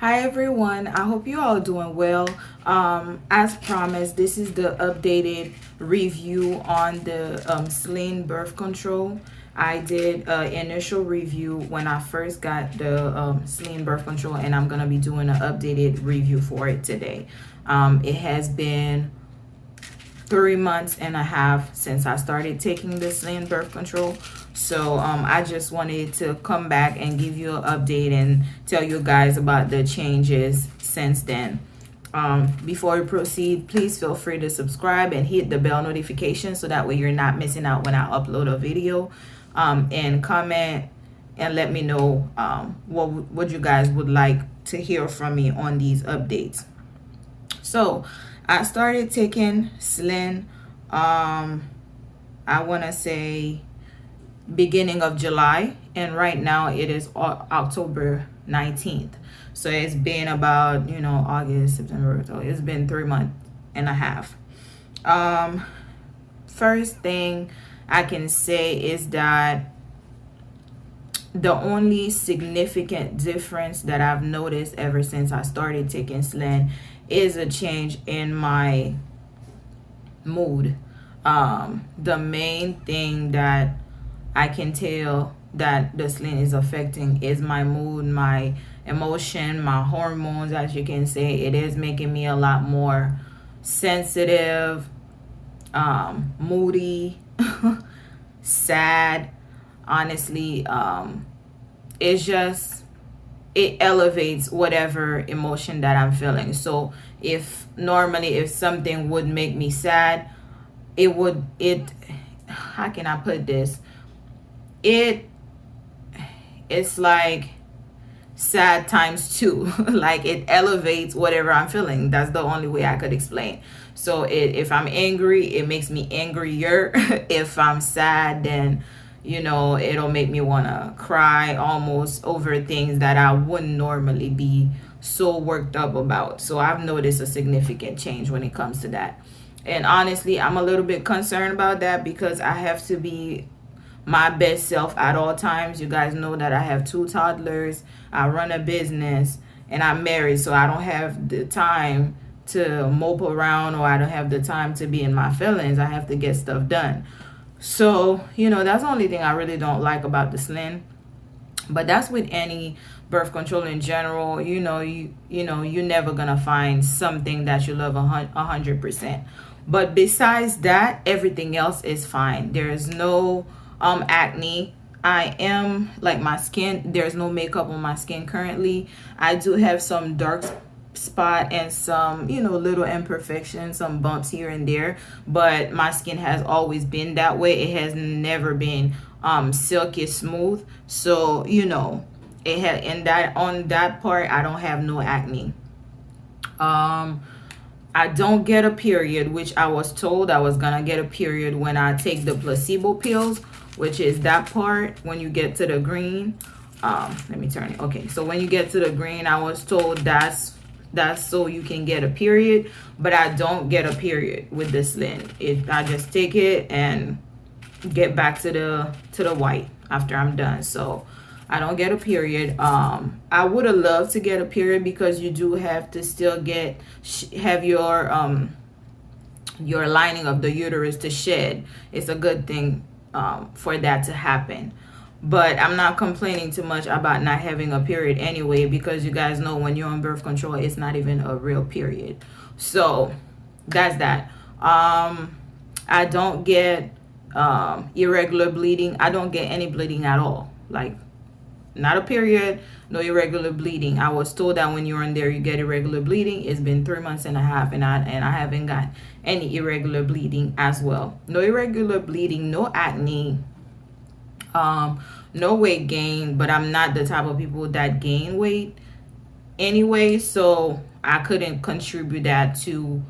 hi everyone. I hope you all are doing well. Um as promised this is the updated review on the um Slynd birth control. I did an initial review when i first got the um Slynd birth control and i'm gonna be doing an updated review for it today. Um it has been three months and a half since i started taking this Slynd birth control. So um, i just wanted to come back and give you an update and tell you guys about the changes since then. Um, before we proceed please feel free to subscribe and hit the bell notification so that way you're not missing out when i upload a video. Um, and comment and let me know um, what what you guys would like to hear from me on these updates. So i started taking Slynd um, i want to say beginning of July and right now it is October 19th so it's been about you know August September so it's been three months and a half. Um first thing I can say is that the only significant difference that I've noticed ever since I started taking Slynd is a change in my mood um the main thing that I can tell that the Slynd is affecting is my mood, my emotion, my hormones, as you can say. It is making me a lot more sensitive, um, moody, sad. Honestly, um, it's just, it elevates whatever emotion that I'm feeling. So if normally if something would make me sad, it would, it, how can I put this? it it's like sad times two like it elevates whatever i'm feeling that's the only way i could explain so it, if i'm angry it makes me angrier if i'm sad then you know it'll make me want to cry almost over things that i wouldn't normally be so worked up about so i've noticed a significant change when it comes to that and honestly i'm a little bit concerned about that because i have to be my best self at all times. You guys know that I have two toddlers. I run a business and I'm married. So I don't have the time to mope around or I don't have the time to be in my feelings. I have to get stuff done. So, you know, that's the only thing I really don't like about the Slynd. But that's with any birth control in general. You know, you you know, you're never to find something that you love a 100%. But besides that, everything else is fine. There is no um acne I am like my skin there's no makeup on my skin currently I do have some dark spot and some you know little imperfections some bumps here and there. But my skin has always been that way. It has never been um silky smooth. So you know it had in that on that part I don't have no acne. Um I don't get a period which I was told I was gonna get a period when I take the placebo pills which is that part when you get to the green. Um let me turn it okay. So when you get to the green i was told that's that's so you can get a period but i don't get a period with this lint. It i just take it and get back to the to the white after i'm done. So i don't get a period. Um i would have loved to get a period because you do have to still get have your um your lining of the uterus to shed. It's a good thing um, for that to happen but i'm not complaining too much about not having a period anyway because you guys know when you're on birth control it's not even a real period. So that's that. Um i don't get um irregular bleeding. I don't get any bleeding at all. Like not a period no irregular bleeding. I was told that when you're in there you get irregular bleeding. It's been three months and a half and i and i haven't got any irregular bleeding as well. No irregular bleeding no acne um no weight gain but i'm not the type of people that gain weight anyway so i couldn't contribute that to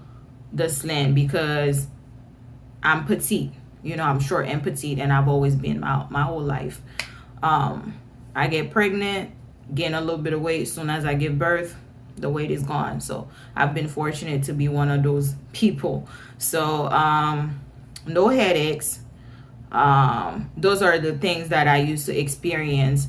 the Slynd because i'm petite you know i'm short and petite and i've always been my, my whole life um I get pregnant, gain a little bit of weight. As soon as I give birth, the weight is gone. So I've been fortunate to be one of those people. So um, no headaches. Um, those are the things that I used to experience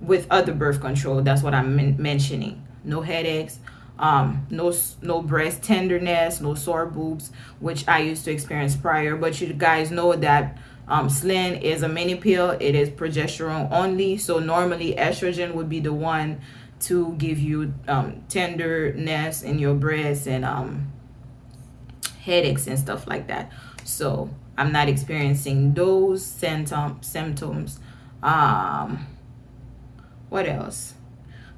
with other birth control. That's what I'm mentioning. no headaches um no no breast tenderness no sore boobs which i used to experience prior but you guys know that um is a mini pill it is progesterone only so normally estrogen would be the one to give you um tenderness in your breasts and um headaches and stuff like that so i'm not experiencing those symptom symptoms. Um what else?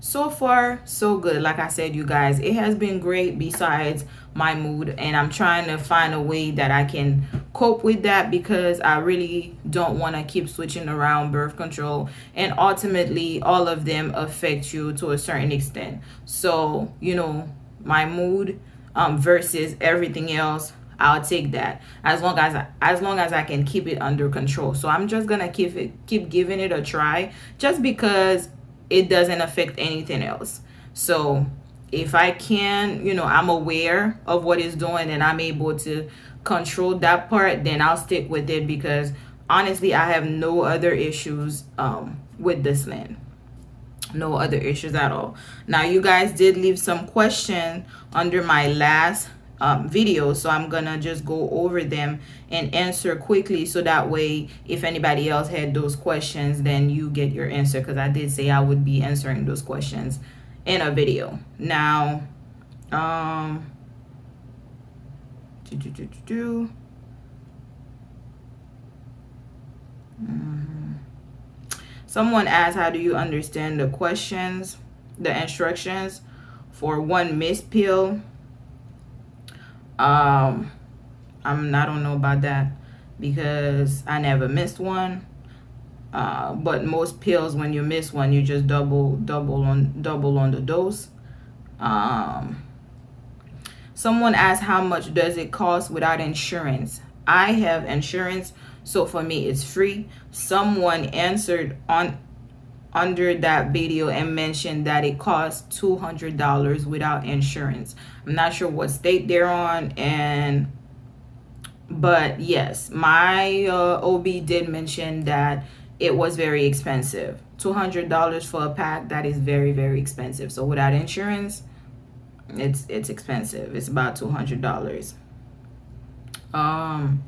So far so good. Like i said you guys it has been great besides my mood and i'm trying to find a way that i can cope with that because i really don't want to keep switching around birth control and ultimately all of them affect you to a certain extent. So you know my mood um, versus everything else I'll take that. As long as I, as long as I can keep it under control. So I'm just gonna keep it keep giving it a try, just because it doesn't affect anything else. So if i can you know i'm aware of what it's doing and i'm able to control that part then i'll stick with it because honestly i have no other issues um, with this land. No other issues at all. Now you guys did leave some question under my last um, videos so I'm gonna just go over them and answer quickly so that way if anybody else had those questions then you get your answer because I did say I would be answering those questions in a video now um do, do, do, do, do. Mm-hmm. Someone asked, how do you understand the questions, the instructions for one mist pill um i'm i don't know about that because i never missed one. Uh, but most pills when you miss one you just double double on double on the dose. Um someone asked how much does it cost without insurance? I have insurance so for me it's free. Someone answered on under that video and mentioned that it costs $200 without insurance. I'm not sure what state they're on and but yes, my uh, OB did mention that it was very expensive. $200 for a pack, that is very, very expensive. So without insurance, it's it's expensive. It's about $200. Um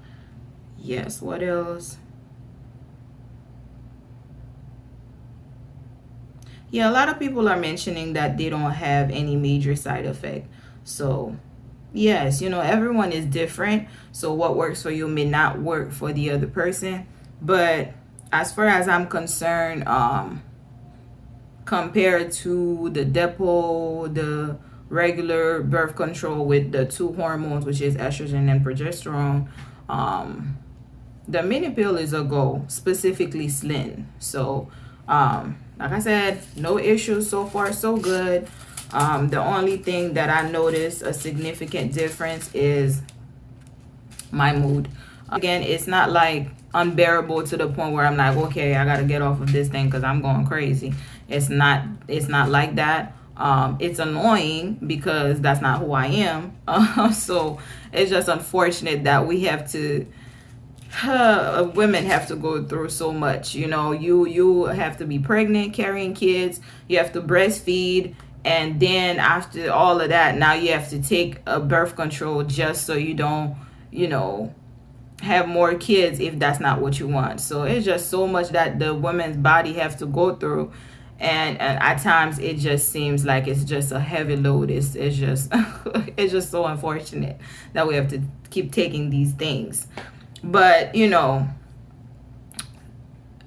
yes, what else? Yeah a lot of people are mentioning that they don't have any major side effect. So yes you know everyone is different. So what works for you may not work for the other person. But as far as i'm concerned um compared to the Depo the regular birth control with the two hormones which is estrogen and progesterone um the mini pill is a go specifically Slynd so um like i said no issues so far so good. Um the only thing that i noticed a significant difference is my mood. Again it's not like unbearable to the point where i'm like okay i gotta get off of this thing because i'm going crazy. It's not it's not like that. Um it's annoying because that's not who i am. Uh, so it's just unfortunate that we have to women have to go through so much you know you you have to be pregnant carrying kids you have to breastfeed and then after all of that now you have to take a birth control just so you don't you know have more kids if that's not what you want. So it's just so much that the woman's body have to go through and, and at times it just seems like it's just a heavy load. It's, it's just it's just so unfortunate that we have to keep taking these things but you know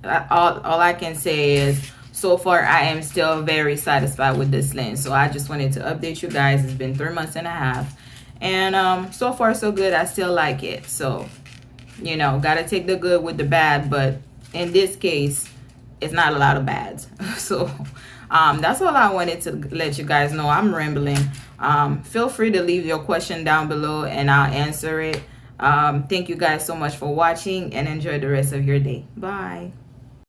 all, all i can say is so far i am still very satisfied with this lens. So i just wanted to update you guys. It's been three months and a half. And um so far so good. I still like it. So you know gotta take the good with the bad. But in this case it's not a lot of bads. So um that's all i wanted to let you guys know. I'm rambling. Um feel free to leave your question down below and i'll answer it um, thank you guys so much for watching and enjoy the rest of your day. Bye.